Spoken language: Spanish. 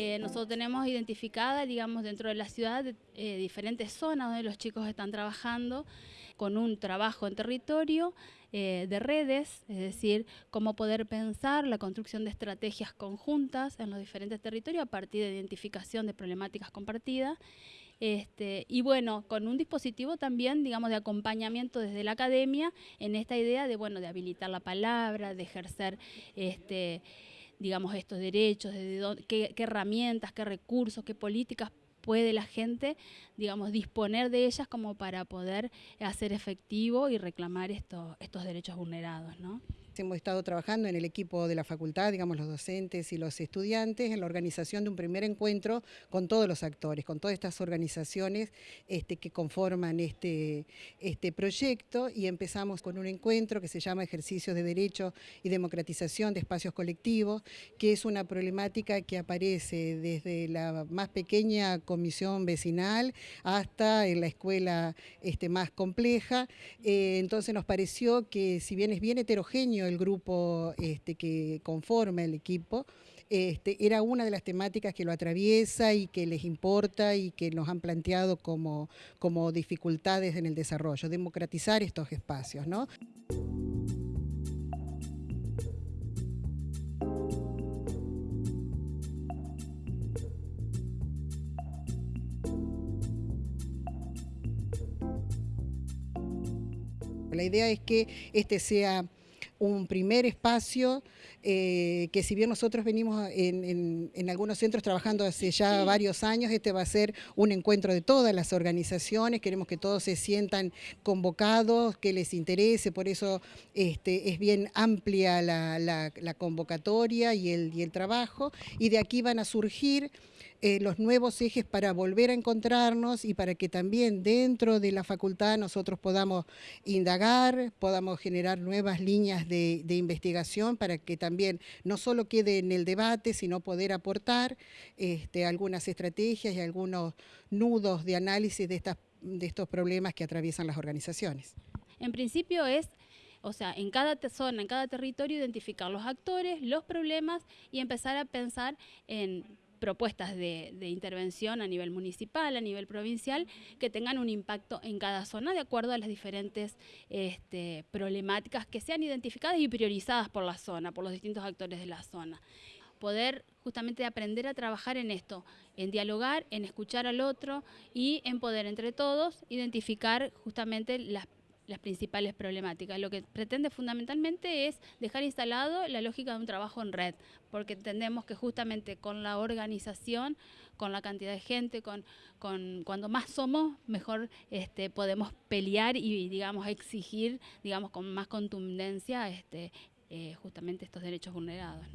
Eh, nosotros tenemos identificada, digamos, dentro de la ciudad eh, diferentes zonas donde los chicos están trabajando con un trabajo en territorio eh, de redes, es decir, cómo poder pensar la construcción de estrategias conjuntas en los diferentes territorios a partir de identificación de problemáticas compartidas. Este, y bueno, con un dispositivo también, digamos, de acompañamiento desde la academia en esta idea de, bueno, de habilitar la palabra, de ejercer este, digamos, estos derechos, de qué, herramientas, qué recursos, qué políticas puede la gente, digamos, disponer de ellas como para poder hacer efectivo y reclamar estos, estos derechos vulnerados, ¿no? Hemos estado trabajando en el equipo de la facultad, digamos los docentes y los estudiantes, en la organización de un primer encuentro con todos los actores, con todas estas organizaciones este, que conforman este, este proyecto y empezamos con un encuentro que se llama Ejercicios de Derecho y Democratización de Espacios Colectivos, que es una problemática que aparece desde la más pequeña comisión vecinal hasta en la escuela este, más compleja. Eh, entonces nos pareció que si bien es bien heterogéneo el grupo este, que conforma el equipo, este, era una de las temáticas que lo atraviesa y que les importa y que nos han planteado como, como dificultades en el desarrollo, democratizar estos espacios. ¿no? La idea es que este sea un primer espacio eh, que si bien nosotros venimos en, algunos centros trabajando hace ya varios años, este va a ser un encuentro de todas las organizaciones, queremos que todos se sientan convocados, que les interese, por eso este, es bien amplia la, convocatoria y el, y el trabajo, y de aquí van a surgir eh, los nuevos ejes para volver a encontrarnos y para que también dentro de la facultad nosotros podamos indagar, podamos generar nuevas líneas de, investigación para que también no solo quede en el debate, sino poder aportar este, algunas estrategias y algunos nudos de análisis de, estas, de estos problemas que atraviesan las organizaciones. En principio es o sea, en cada zona, en cada territorio, identificar los actores, los problemas y empezar a pensar en propuestas de, intervención a nivel municipal, a nivel provincial, que tengan un impacto en cada zona de acuerdo a las diferentes este, problemáticas que sean identificadas y priorizadas por la zona, por los distintos actores de la zona. Poder justamente aprender a trabajar en esto, en dialogar, en escuchar al otro y en poder entre todos identificar justamente las las principales problemáticas. Lo que pretende fundamentalmente es dejar instalado la lógica de un trabajo en red, porque entendemos que justamente con la organización, con la cantidad de gente, con, con cuando más somos, mejor este, podemos pelear y digamos exigir, digamos con más contundencia, este, eh, justamente estos derechos vulnerados.